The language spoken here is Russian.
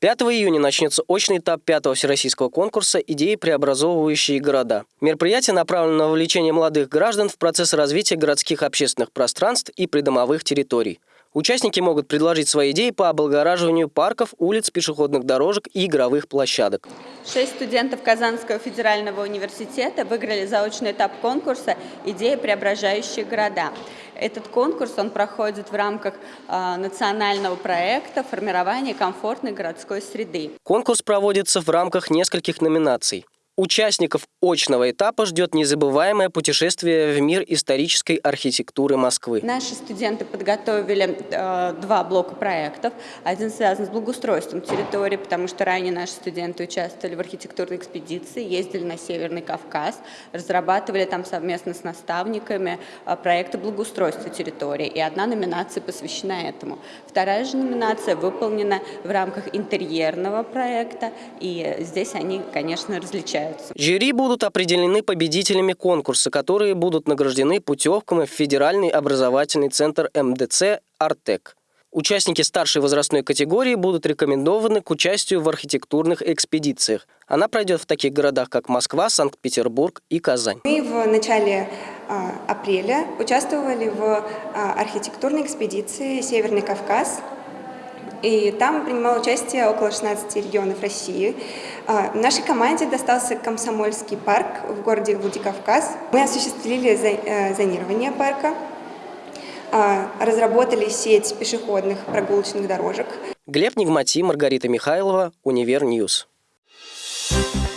5 июня начнется очный этап пятого всероссийского конкурса «Идеи, преобразовывающие города». Мероприятие направлено на вовлечение молодых граждан в процесс развития городских общественных пространств и придомовых территорий. Участники могут предложить свои идеи по облагораживанию парков, улиц, пешеходных дорожек и игровых площадок. Шесть студентов Казанского федерального университета выиграли заочный этап конкурса «Идеи, преображающие города». Этот конкурс он проходит в рамках э, национального проекта формирования комфортной городской среды». Конкурс проводится в рамках нескольких номинаций. Участников очного этапа ждет незабываемое путешествие в мир исторической архитектуры Москвы. Наши студенты подготовили э, два блока проектов. Один связан с благоустройством территории, потому что ранее наши студенты участвовали в архитектурной экспедиции, ездили на Северный Кавказ, разрабатывали там совместно с наставниками э, проекты благоустройства территории. И одна номинация посвящена этому. Вторая же номинация выполнена в рамках интерьерного проекта, и здесь они, конечно, различаются являются. Жюри будут определены победителями конкурса, которые будут награждены путевками в Федеральный образовательный центр МДЦ «Артек». Участники старшей возрастной категории будут рекомендованы к участию в архитектурных экспедициях. Она пройдет в таких городах, как Москва, Санкт-Петербург и Казань. Мы в начале а, апреля участвовали в а, архитектурной экспедиции «Северный Кавказ», и там принимало участие около 16 регионов России. А, нашей команде достался Комсомольский парк в городе Владикавказ. Мы осуществили э, зонирование парка, а, разработали сеть пешеходных прогулочных дорожек. Глеб Нигмати, Маргарита Михайлова, Универ News. Thank you